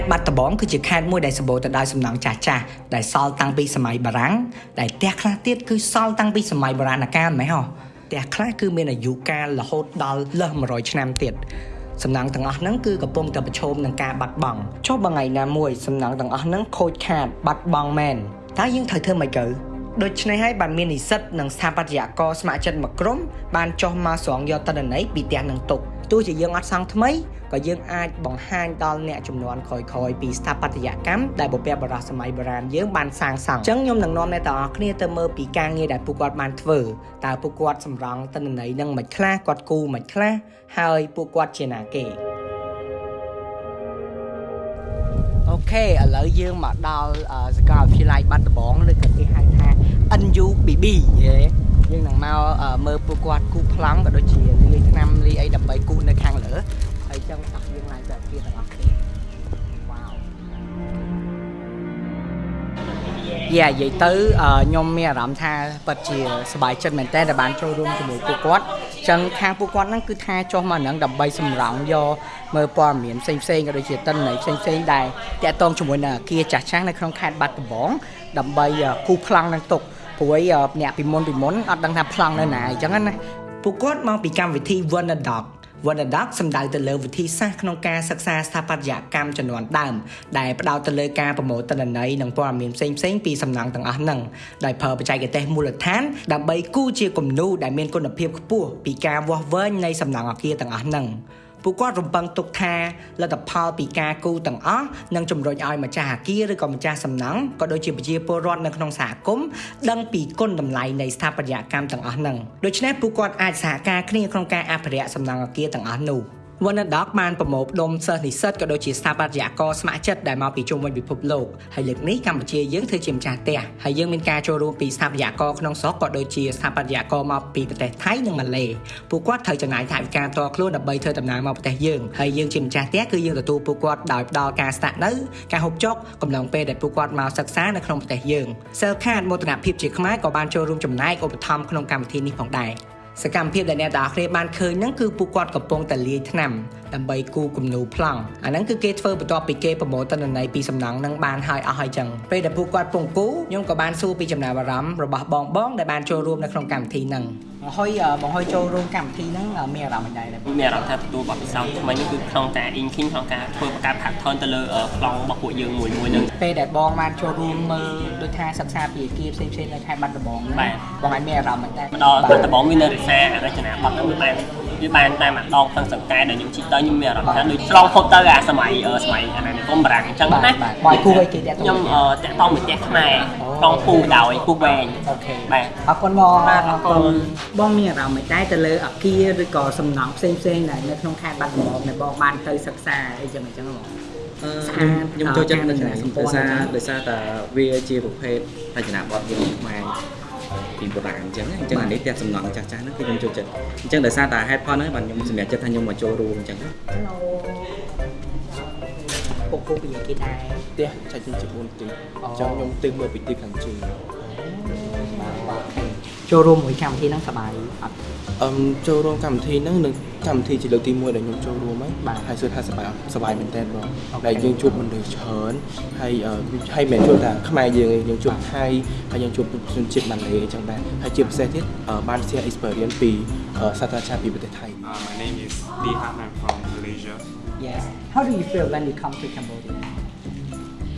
ត្តបាត់ដំបងគឺជាខេត្តមួយដែលសម្បូរទៅដោយសំណង់ចាស់ចាស់ដែលសល់តាំងពីសម័យបារាំងដែលផ្ទះខ្លះទៀតគឺសល់តាំងពីសម័យបុរាណកាលម៉េចហ៎ផ្ទះខ្លះគឺមានអាយុកាលរហូតដល់លើស100ឆ្នាំទៀតសំណង់ទាំងអស់ហ្នឹងគឺកំពុងតែប្រឈមនឹងការបាត់បង់ចុះបើថ្ងៃណាមួយសំណង់ទាំងអស់ហ្នឹងខូចខាតបាត់បង់មែនតើយើងត្រូវធ្វើម៉េចទៅ ដូច្នេះហើយបានមាននិស្សិតនិងស្ថាបត្យករស្ម័គ្រចិត្តមួយក្រុមបានចុះមកស្រង់យកតនន័យពីផ្ទះនឹងទុកទោះជាយើងអត់សង់ថ្មីក៏យើងអាចបង្ហាញដល់អ្នកចំនួនក្រោយៗពីស្ថាបត្យកម្មដែលបុព្វបុរសសម័យបុរាណយើងបានសាងសង់អញ្ចឹងខ្ញុំនឹងនាំអ្នកទាំងអស់គ្នាទៅមើលពីការងារដែលពួកគាត់បានធ្វើតើពួកគាត់សម្រង់តនន័យនឹងមិនខ្លះគាត់គូមិនខ្លះហើយពួកគាត់ជាណាគេអូខេឥឡូវយើងមកដល់សាកលវិទ្យាល័យបាត់ដំបងឬក៏គេហៅថា NUBB យេយើងនឹងមកមើលពួកគាត់គូប្លង់ក៏ដូចជាលាយឆ្នាំលាយអីដើម្បីគូនៅខាងលើហើយចឹងអស់យើងឡើងទៅគ្នាទាំងអស់គ្នាវ៉ាវយ៉ានិយាយទៅខ្ញុំមានអារម្មណ៍ថាពិតជាសប្បាយចិត្តមែនតើដែលបានចូលរួមជាមួយពួកគាត់ចឹងខាងពួកគាត់ហ្នឹងគឺថាចុះមកនឹងដើម្បីសម្រង់យកមើលព័ត៌មានផ្សេងផ្សេងក៏ដូចជាតិន័យផ្សេងផ្សេងដែលតាក់ទងជាមួយនឹងអាគារចាស់ចាស់នៅក្នុងខេត្តបាត់ដំបងដើម្បីគូប្លង់នឹងទុក ព្រួយអ្នកពីមុនពីមុនអត់ដឹងថាប្លង់នៅណាអញ្ចឹងណាពួកគាត់មកពីកម្មវិធី Wonderdoc Wonderdoc សំដៅទៅលើវិធីសាស្ត្រក្នុងការសិក្សាស្ថាបត្យកម្មចំនួនដើមដែលផ្ដោតទៅលើការប្រមូលទិន្នន័យនិងព័ត៌មានផ្សេងផ្សេងពីសំណង់ទាំងអស់ហ្នឹងដោយប្រើបច្ចេកទេសមូលដ្ឋានដើម្បីគូជាគំនូរដែលមានគុណភាពខ្ពស់ពីការវាស់វែងនៃសំណង់អគារទាំងអស់ហ្នឹង ពួកគាត់រំពឹងទុកថាលទ្ធផលពីការគូទាំងអស់នឹងជំរុញឲ្យម្ចាស់អគារឬក៏ម្ចាស់សំណង់ក៏ដូចជាប្រជាពលរដ្ឋនៅក្នុងសហគមន៍ដឹងពីគុណតម្លៃនៃស្ថាបត្យកម្មទាំងអស់ហ្នឹងដូច្នេះពួកគាត់អាចសហការគ្នាក្នុងការអភិរក្សសំណង់អគារទាំងអស់នោះ។ វណ្ណដកបានប្រមូលផ្ដុំសិស្សនិស្សិតក៏ដូចជាស្ថាបត្យករស្ម័គ្រចិត្តដែលមកពីជុំវិញពិភពលោកហើយលើកនេះកម្ពុជាយើងធ្វើជាម្ចាស់ផ្ទះហើយយើងមានការចូលរួមពីស្ថាបត្យករក្នុងស្រុកក៏ដូចជាស្ថាបត្យករមកពីប្រទេសថៃនិងម៉ាឡេពួកគាត់ត្រូវចំណាយថវិកាផ្ទាល់ខ្លួនដើម្បីធ្វើដំណើរមកប្រទេសយើងហើយយើងជាម្ចាស់ផ្ទះគឺយើងទទួលពួកគាត់ដោយផ្ដល់ការស្នាក់នៅការហូបចុកកំឡុងពេលដែលពួកគាត់មកសិក្សានៅក្នុងប្រទេសយើងសិលខាតមោទនភាពជាខ្មែរក៏បានចូលរួមចំណែកឧបត្ថម្ភក្នុងកម្មវិធីនេះផងដែរ សកម្មភាពដែលអ្នកទាំងអស់គ្នាបានឃើញហ្នឹងគឺពួកគាត់កំពុងតែលាយថ្នាំ ដើម្បីគូគំនូប្លង់អាហ្នឹងគឺគេធ្វើបន្ទាប់ពីគេប្រមូលទិន្នន័យពីសំណង់ហ្នឹងបានហើយអស់ហើយចឹងពេលដែលពួកគាត់ពងគូខ្ញុំក៏បានសួរពីចំណាប់អារម្មណ៍របស់បងបងដែលបានចូលរួមនៅក្នុងកម្មវិធីហ្នឹងបង្ហុយបង្ហុយចូលរួមកម្មវិធីហ្នឹងមានអារម្មណ៍មិនដែរមានអារម្មណ៍ថាទទួលបទពិសោធន៍ថ្មីនេះគឺក្នុងតែ inking ក្នុងការធ្វើបង្កើត pattern ទៅលើប្លង់របស់ពួកយើងមួយមួយហ្នឹងពេលដែលបងបានចូលរួមមើលដូចថាសិក្សាពីអាគារផ្សេងផ្សេងនៅខេត្តបាត់ដំបងបាទបងអាចមានអារម្មណ៍មិនដែរម្ដងបាត់ដំបងមាននៅរក្សារចនាបថហ្នឹងវាបាន វាបានតែម្ដងទាំងសង្កែដែលខ្ញុំជីកទៅខ្ញុំមានអារម្មណ៍ថាដូចឆ្លងផុតទៅអាសម័យសម័យអាណានិគមបារាំងអញ្ចឹងណាបងគូឲ្យគេតាក់ទងខ្ញុំតាក់ទងមួយផ្ទះខ្មែរប្លង់ពូដោយពូវែងអូខេបាទអរគុណបងអរគុណបងមានអារម្មណ៍មិនដែរទៅលើអាគារឬក៏សំណង់ផ្សេងផ្សេងដែលនៅក្នុងខេត្តបាត់ដំបងដែលបងបានទៅសិក្សាអីចឹងអញ្ចឹងបងខ្ញុំចូលចិត្តនឹងដោយសារដោយសារតែវាជាប្រភេទរចនាបថយើងខ្មែរ ពីបុរាណអញ្ចឹងអញ្ចឹងអានេះផ្ទះសំណង់ចាស់ចាស់ហ្នឹងគឺខ្ញុំចូលចិត្តអញ្ចឹងដោយសារតែហេតុផលហ្នឹងបាទខ្ញុំសម្រេចចិត្តថាខ្ញុំមកចូលរួមអញ្ចឹងពុកពុកពីគេដែរផ្ទះឆាច់ជា4ទីអញ្ចឹងខ្ញុំទិញមកពីទីខាងជើងចូលរួមមួយកម្មវិធីហ្នឹងសប្បាយអត់ អឹមចូលរួមកម្មវិធីហ្នឹងនឹងកម្មវិធីជាលើកទី1ដែលខ្ញុំចូលរួមហ្នឹងបាទហើយសួរថាសប្បាយសប្បាយមែនតើបងដែលយើងជួបមនុស្សច្រើនហើយហើយមិនជួបថាខ្មែរយើងយើងជួបថៃហើយយើងជួបជនជាតិម៉ាឡេអញ្ចឹងដែរហើយជាពិសេសទៀតបាន share experience ពីសាស្ត្រាចារ្យពីប្រទេសថៃ My name is Dihan I'm from Malaysia Yes How do you feel when you come to Cambodia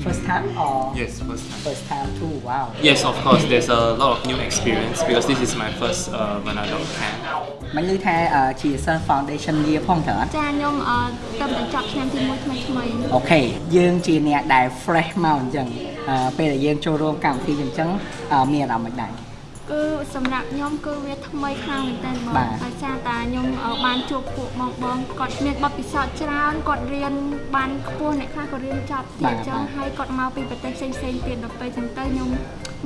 First time or? Yes, first time. First time too. Wow. Yes, of course. There's a lot of new experience because this is my first uh, Vanadon camp. មិនឮថាជាសិស្ស foundation year ផងតើចាខ្ញុំទៅបញ្ចប់ឆ្នាំទី1ថ្មីថ្មីអូខេយើងជាអ្នកដែល fresh មកអញ្ចឹងពេលដែលយើងចូលរួមកម្មវិធីអញ្ចឹងមានអារម្មណ៍មិនដែរ គឺសម្រាប់ខ្ញុំគឺវាថ្មីខ្លាំងមែនទែនបងដោយសារតែខ្ញុំបានជួបពួកបងបងគាត់មានបទពិសោធន៍ច្រើនគាត់រៀនបានខ្ពស់អ្នកខ្លះក៏រៀនចប់ទៀតអញ្ចឹងហើយគាត់មកពីប្រទេសផ្សេងផ្សេងទៀតដល់ពេលអញ្ចឹងទៅខ្ញុំ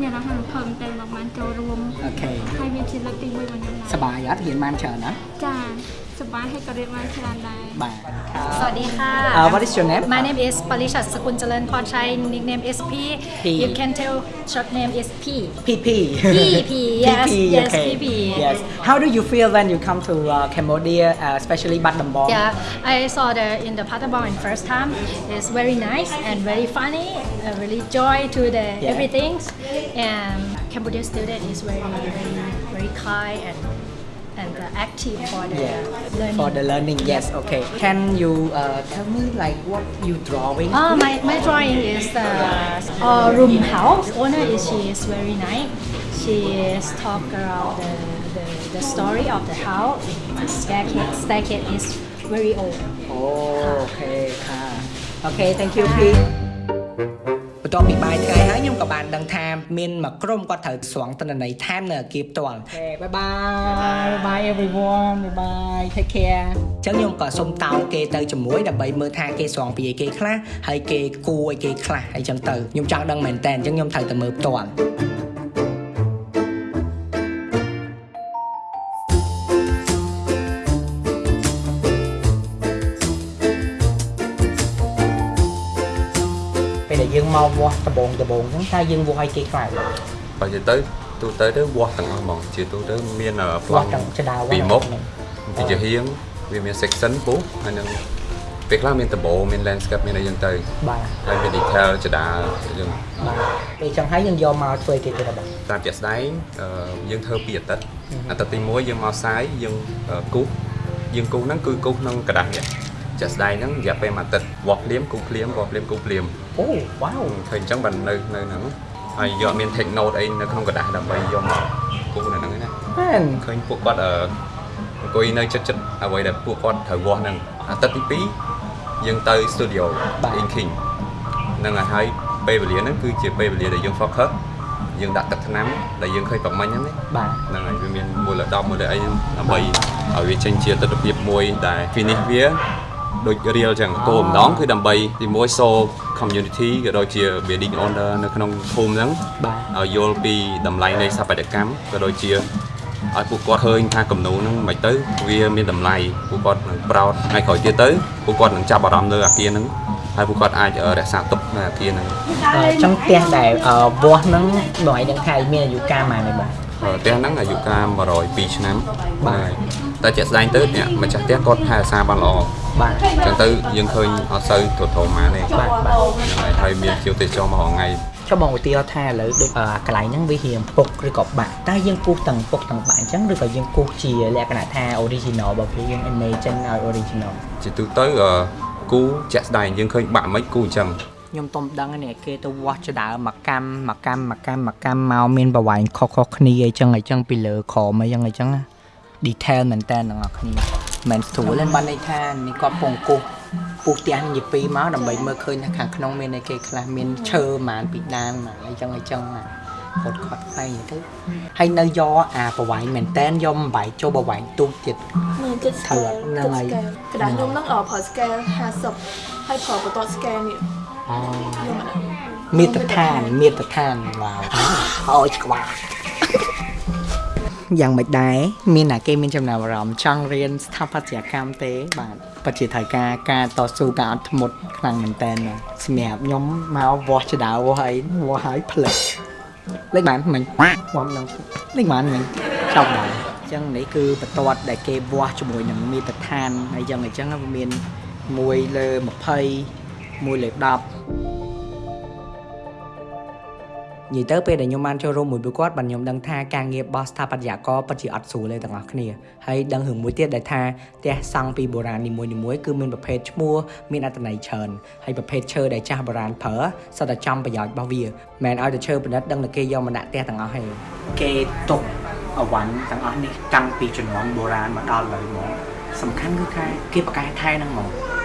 មានអារម្មណ៍រំភើបមែនទែនបងបានចូលរួមអូខេហើយវាជាលើកទី1របស់ខ្ញុំសប្បាយអត់រៀនបានច្រើនណាចា សប្បាយហើយក៏រៀនបានច្រើនដែរ បាទ สวัสดีค่ะ Uh, what is your name? My name is Palishat Sakun Jalan Porchai. Nickname is P. P. You can tell short name is P. PP. PP, yes, yes, okay. PP. Yes. How do you feel when you come to uh, Cambodia, uh, especially Bat Dambong? Yeah, I saw the in the Patabong in first time. It's very nice and very funny. Uh, really joy to the Yeah. everything. And Cambodia student is very very very kind and and uh, uh, active for the yeah. learning. For the learning, yes, okay. Can you uh, tell me like what you drawing? Oh, my, my drawing is the uh, room house. Owner is she is very nice. She is talk about the, the, the story of the house. The staircase, staircase is very old. Oh, okay. Ah. Okay, thank you, ah. Pete. បន្ទាប់ពីបាយថ្ងៃហើយខ្ញុំក៏បានដឹងថាមានមួយក្រុមគាត់ត្រូវស្រង់តនន័យថែមនៅអគារផ្ទាល់អូខេ bye bye bye bye everyone bye bye take care អញ្ចឹងខ្ញុំក៏សុំតោងគេទៅជាមួយដើម្បីមើលថាគេស្រង់ពីអីគេខ្លះហើយគេគួរអីគេខ្លះអីចឹងទៅខ្ញុំចង់ដឹងមែនតើអញ្ចឹងខ្ញុំត្រូវទៅមើលផ្ទាល់ យើងមកវាស់ដបងដបងអញ្ចឹងតើយើងវាស់ឲ្យគេខ្លះ បើនិយាយទៅទូទៅទៅវាស់ទាំងអស់ហ្មងជាទូទៅមានប្ល វា ង់ ស់ទាំងចដាវ ពីមុខពីជាហៀងវាមាន section ពុះហើយនឹងពេលខ្លះមានដបមាន landscape មានអីយ៉ាងទៅ បាទ ហើយមាន detail ចដាយើង បាទពេលចឹងហើយយើងយកមកធ្វើគេទៀតបាទ តាមជាក់ស្ដែងអឺយើងធ្វើពីអាទិត្យអាទិត្យទី1យើងមកផ្សាយយើងអឺគូសយើងគូសហ្នឹងគឺគូសក្នុងกระดาษនេះ ជាក់ស្ដែងហ្នឹងរយៈពេលមួយអាទិត្យវាស់ភ្លាមគូសភ្លាមវាស់ភ្លាមគូសភ្លាម អូវ៉ាវ ឃើញអញ្ចឹងបាននៅនៅហ្នឹងហើយយកមាន take note អីនៅក្នុងกระดาษដើម្បីយកមកគូសនៅហ្នឹងឯណា មែន ឃើញពួកគាត់អឺអង្គុយនៅចិត្តចិត្តអ្វីដែលពួកគាត់ត្រូវវាស់ហ្នឹងអាទិត្យទី2យើងទៅ studio inking ហ្នឹងហើយហើយពេលវេលាហ្នឹងគឺជាពេលវេលាដែលយើង focus យើងដាក់ទឹកថ្នាំដែលយើងឃើញប្រមាញ់ហ្នឹងណា បាទ ហ្នឹងហើយវាមានមូល10មូលអីដើម្បីឲ្យវាចេញជាទស្សនភាពមួយដែល finish វា ដូច real ចឹងគោលបំណងគឺដើម្បីទីមួយ show community ក៏ដូចជា building owner នៅក្នុងភូមិហ្នឹងបាទឲ្យយល់ពីតម្លៃនៃស្ថាបត្យកម្មក៏ដូចជាឲ្យពួកគាត់ឃើញថាគំនូរហ្នឹងមិនទៅវាមានតម្លៃពួកគាត់នឹងប្រោតហើយក្រោយទៀតទៅពួកគាត់នឹងចាប់អារម្មណ៍លើអាគារហ្នឹងហើយពួកគាត់អាចរក្សាទុកនៅអាគារហ្នឹងអញ្ចឹងផ្ទះដែលអឺវាស់ហ្នឹងបងឯងដឹងថាមានអាយុកាលប៉ុន្មានទេបាទផ្ទះហ្នឹងអាយុកាល102ឆ្នាំបាទតែជាក់ស្ដែងទៅអ្នកម្ចាស់ផ្ទះគាត់ថែរក្សាបានល្អ បាទអញ្ចឹងទៅយើងឃើញអត់សូវទ្រុឌទ្រោមទេបាទបាទហ្នឹងហើយហើយមានជាវទេសចរមករាល់ថ្ងៃចុះបងឧទាហរណ៍ថាឥឡូវដូចអឺកន្លែងហ្នឹងវារៀងពុកឬក៏បាក់តើយើងគូសទាំងពុកទាំងបាក់អញ្ចឹងឬក៏យើងគូសជាលក្ខណៈថា original របស់វាយើង imagine ឲ្យ original ជាទូទៅអឺគូជាក់ស្ដែងយើងឃើញបាក់មិនគូអញ្ចឹងខ្ញុំទុំដឹងនេះគេទៅវាស់ចដើមកកម្មមកកម្មមកកម្មមកកម្មមកមានប្រវែងខុសៗគ្នាអីចឹងអីចឹងពីលើក្រមអីចឹងអីចឹងណា detail មែនតើទាំងអស់គ្នា មិនស្រួលទេបានន័យថានេះគាត់ពងគូសពុះផ្ទះនិយាយពីមកដើម្បីមើលឃើញថាខាងក្នុងមានអីគេខ្លះមានឈើប្រហែលពីដានមកអីចឹងអីចឹងណាគាត់គាត់ផ្សេងទៅហើយនៅយកអាប្រវែងមែនតែនយកបំបែកចូលប្រវែងទូចទៀតមើលគិត scale ហ្នឹងហើយគិត scale ក្តារខ្ញុំហ្នឹងអឺប្រើ scale 50ហើយប្រើបន្ទាត់ scale នេះអូខ្ញុំអាហ្នឹងមាតដ្ឋានមាតដ្ឋានវ៉ាវហើយក្បាល យ៉ាងមិនដែរមានតែគេមានចំណាប់អារម្មណ៍ចង់រៀនស្ថាបត្យកម្មទេ បាទពិតជាត្រូវការការតស៊ូការអត់ធ្មត់ខ្លាំងមែនតើសម្រាប់ខ្ញុំមកវាស់ចដៅវាស់អីវាស់ហើយផ្លិចលេខបានមិញវាស់នឹងលេខបានមិញចប់ដែរអញ្ចឹងនេះគឺបន្ទាត់ដែលគេវាស់ជាមួយនឹងមាតដ្ឋានហើយយ៉ាងអញ្ចឹងវាមាន1លើ20 1លើ10 និយាយទៅពេលដែលខ្ញុំបានចូលរួមមួយពួកគាត់បានខ្ញុំដឹងថាការងាររបស់ស្ថាបត្យករពិតជាអត់ស្រួលទេទាំងអស់គ្នាហើយដឹងរឿងមួយទៀតដែលថាផ្ទះសង់ពីបុរាណនីមួយៗគឺមានប្រភេទឈ្មោះមានអត្ថន័យច្រើនហើយប្រភេទឈើដែលចាស់បុរាណប្រើសុទ្ធតែចំប្រយោជន៍របស់វាមិនឲ្យតែឈើប្រណិតដឹងតែគេយកមកដាក់ផ្ទះទាំងអស់ហើយគេទុកអវ័នទាំងអស់នេះតាំងពីជំនាន់បុរាណមកដល់ឥឡូវមកសំខាន់គឺថាគេប្រកែកថែហ្នឹងមកបាទ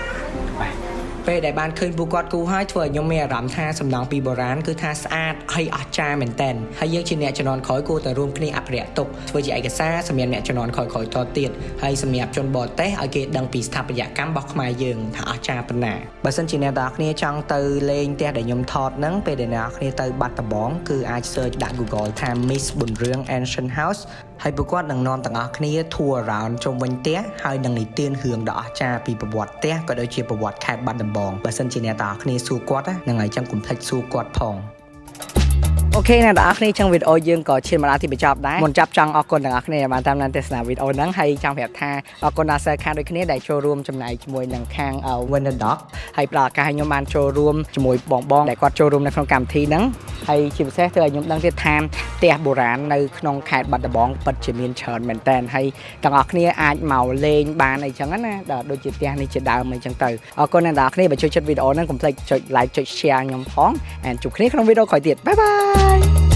ពេលដែលបានឃើញពួកគាត់គូហើយធ្វើឲ្យខ្ញុំមានអារម្មណ៍ថាសំណង់ពីបុរាណគឺថាស្អាតហើយអស្ចារ្យមែនទែនហើយយើងជាអ្នកជំនាន់ក្រោយគួរតែរួមគ្នាអភិរក្សទុកធ្វើជាឯកសារសម្រាប់អ្នកជំនាន់ក្រោយៗតទៀតហើយសម្រាប់ជនបរទេសឲ្យគេដឹងពីស្ថាបត្យកម្មរបស់ខ្មែរយើងថាអស្ចារ្យប៉ុណ្ណាបើសិនជាអ្នកទាំងអស់គ្នាចង់ទៅលេងផ្ទះដែលខ្ញុំថតហ្នឹងពេលដែលអ្នកទាំងអស់គ្នាទៅបាត់ដំបងគឺអាច search ដាក់ Google ថា Miss ប៊ុនរឿង Ancient House ហើយពួកគាត់នឹងនាំទាំងអស់គ្នា tour around ជុំវិញផ្ទះហើយនឹងនិទានរឿងដ៏អស្ចារ្យពីប្រវត្តិផ្ទះក៏ដូចជាប្រវត្តិខេត្តបាត់ដំបងបើសិនជាអ្នកទាំងអស់គ្នាសួរគាត់ណានឹងហើយចឹងកុំភ្លេចសួរគាត់ផង អូខេអ្នកទាំងអស់គ្នាចឹងវីដេអូយើងក៏ឈានមកដល់ទីបញ្ចប់ដែរមុនចាប់ចង់អរគុណទាំងអស់គ្នាដែលបានតាមដានទស្សនាវីដេអូហ្នឹងហើយចង់ប្រាប់ថាអរគុណដល់សិស្សខាងដូចគ្នាដែលចូលរួមចំណែកជាមួយនឹងខាង Winner Dog ហើយផ្ដល់ឱកាសឲ្យខ្ញុំបានចូលរួមជាមួយបងបងដែលគាត់ចូលរួមនៅក្នុងកម្មវិធីហ្នឹងហើយជាពិសេសធ្វើឲ្យខ្ញុំដឹងទៀតថាផ្ទះបុរាណនៅក្នុងខេត្តបាត់ដំបងពិតជាមានច្រើនមែនតើហើយទាំងអស់គ្នាអាចមកលេងបានអីចឹងណាដល់ដូចជាផ្ទះនេះជាដើមអីចឹងទៅអរគុណអ្នកទាំងអស់គ្នាបើចូលចិត្តវីដេអូហ្នឹងកុំភ្លេចចុច like ចុច share ខ្ញុំផងហើយជួបគ្នាក្នុងវីដេអូក្រោយទៀតបាយបាយ bye.